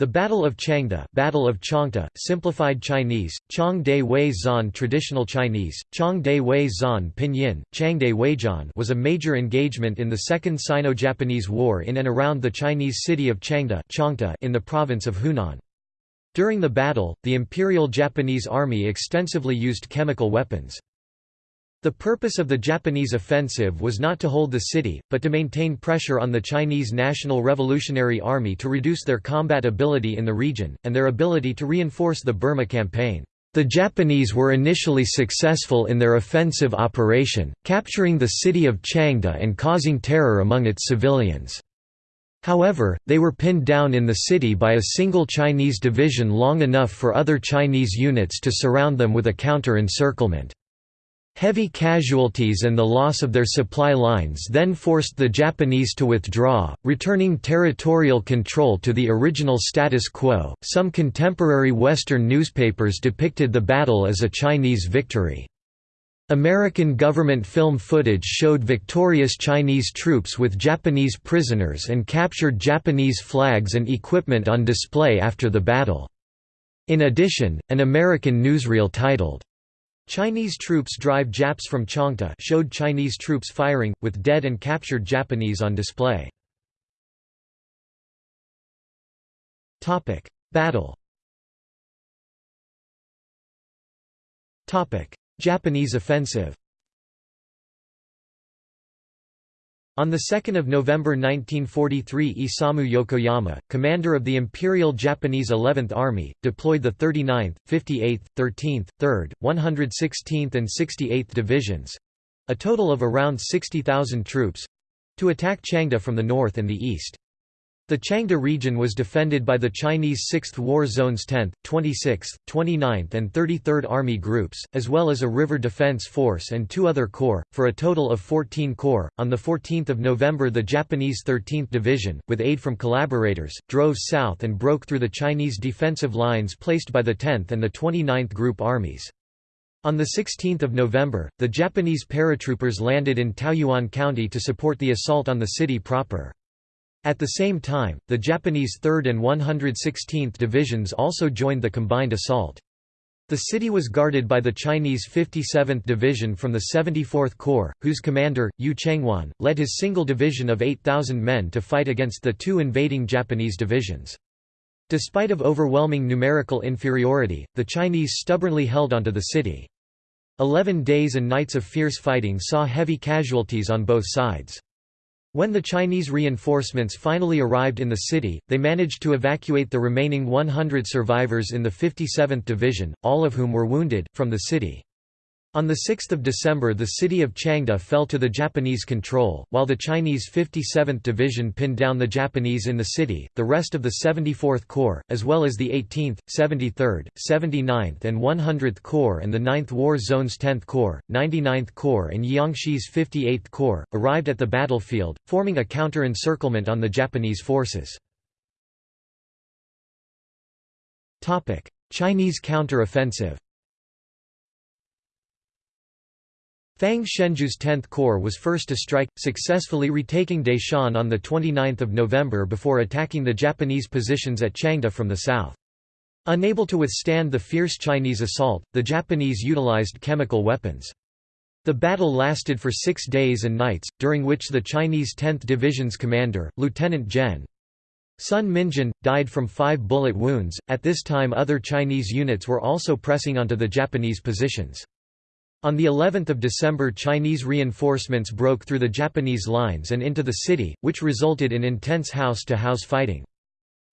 The Battle of Changde Battle of Changde, simplified Chinese, Chang De Wei Zan Traditional Chinese, Chang De Wei Zan Pinyin, Changde Weijian was a major engagement in the Second Sino-Japanese War in and around the Chinese city of Changde in the province of Hunan. During the battle, the Imperial Japanese Army extensively used chemical weapons. The purpose of the Japanese offensive was not to hold the city, but to maintain pressure on the Chinese National Revolutionary Army to reduce their combat ability in the region, and their ability to reinforce the Burma campaign. The Japanese were initially successful in their offensive operation, capturing the city of Changde and causing terror among its civilians. However, they were pinned down in the city by a single Chinese division long enough for other Chinese units to surround them with a counter-encirclement. Heavy casualties and the loss of their supply lines then forced the Japanese to withdraw, returning territorial control to the original status quo. Some contemporary Western newspapers depicted the battle as a Chinese victory. American government film footage showed victorious Chinese troops with Japanese prisoners and captured Japanese flags and equipment on display after the battle. In addition, an American newsreel titled, Chinese troops drive Japs from Changde showed Chinese troops firing, with dead and captured Japanese on display. Battle. Japanese offensive On 2 November 1943 Isamu Yokoyama, commander of the Imperial Japanese 11th Army, deployed the 39th, 58th, 13th, 3rd, 116th and 68th Divisions—a total of around 60,000 troops—to attack Changde from the north and the east. The Changde region was defended by the Chinese 6th War Zone's 10th, 26th, 29th and 33rd Army Groups, as well as a river defense force and two other corps, for a total of 14 corps. On 14 November the Japanese 13th Division, with aid from collaborators, drove south and broke through the Chinese defensive lines placed by the 10th and the 29th Group armies. On 16 November, the Japanese paratroopers landed in Taoyuan County to support the assault on the city proper. At the same time, the Japanese 3rd and 116th Divisions also joined the combined assault. The city was guarded by the Chinese 57th Division from the 74th Corps, whose commander, Yu Chengwan, led his single division of 8,000 men to fight against the two invading Japanese divisions. Despite of overwhelming numerical inferiority, the Chinese stubbornly held onto the city. Eleven days and nights of fierce fighting saw heavy casualties on both sides. When the Chinese reinforcements finally arrived in the city, they managed to evacuate the remaining 100 survivors in the 57th Division, all of whom were wounded, from the city. On 6 December the city of Changde fell to the Japanese control, while the Chinese 57th Division pinned down the Japanese in the city. The rest of the 74th Corps, as well as the 18th, 73rd, 79th and 100th Corps and the 9th War Zone's 10th Corps, 99th Corps and Jiangxi's 58th Corps, arrived at the battlefield, forming a counter-encirclement on the Japanese forces. Chinese counter-offensive Fang Shenzhu's 10th Corps was first to strike, successfully retaking Daishan on 29 November before attacking the Japanese positions at Changde from the south. Unable to withstand the fierce Chinese assault, the Japanese utilized chemical weapons. The battle lasted for six days and nights, during which the Chinese 10th Division's commander, Lieutenant Gen. Sun Minjin, died from five bullet wounds. At this time other Chinese units were also pressing onto the Japanese positions. On the 11th of December Chinese reinforcements broke through the Japanese lines and into the city, which resulted in intense house-to-house -house fighting.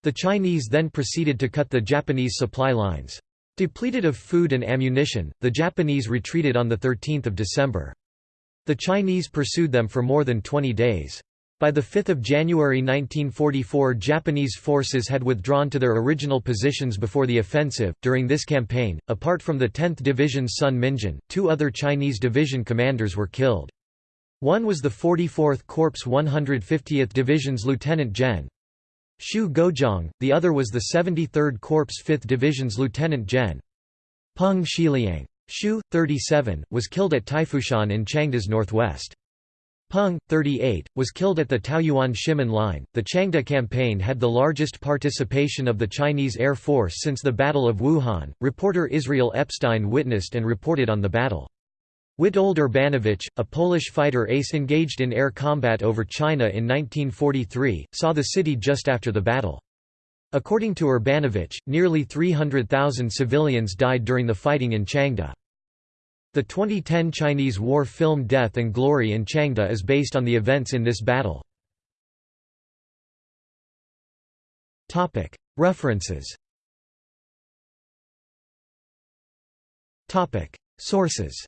The Chinese then proceeded to cut the Japanese supply lines. Depleted of food and ammunition, the Japanese retreated on 13 December. The Chinese pursued them for more than 20 days. By 5 January 1944 Japanese forces had withdrawn to their original positions before the offensive. During this campaign, apart from the 10th Division's Sun Minjin, two other Chinese division commanders were killed. One was the 44th Corps 150th Division's Lieutenant Gen. Shu Guozhang, the other was the 73rd Corps 5th Division's Lieutenant Gen. Peng Shiliang. Shu, 37, was killed at Taifushan in Changde's northwest. Peng, 38, was killed at the Taoyuan Shimen Line. The Changde campaign had the largest participation of the Chinese Air Force since the Battle of Wuhan. Reporter Israel Epstein witnessed and reported on the battle. Witold Urbanowicz, a Polish fighter ace engaged in air combat over China in 1943, saw the city just after the battle. According to Urbanowicz, nearly 300,000 civilians died during the fighting in Changde. The 2010 Chinese war film Death and Glory in Changde is based on the events in this battle. References Sources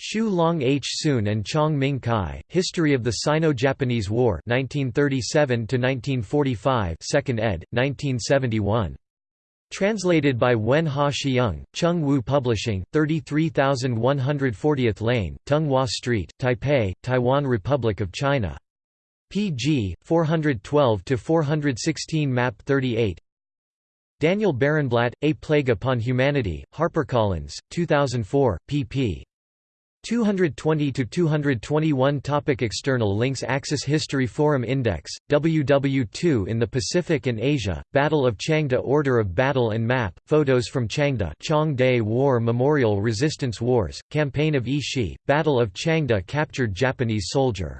Xu Long H. Sun and Chong Ming Kai, History of the Sino-Japanese War 1937 2nd ed., 1971. Translated by Wen Ha Xiang, Chung Wu Publishing, 33140th Lane, Tung Wah Street, Taipei, Taiwan Republic of China. pg. 412–416 Map 38 Daniel Barenblatt, A Plague Upon Humanity, HarperCollins, 2004, pp. 220–221 Topic External links Axis History Forum Index, WW2 in the Pacific and Asia, Battle of Changde Order of Battle and Map, photos from Changde Chang Day War Memorial Resistance Wars, Campaign of Ishi, Battle of Changde Captured Japanese soldier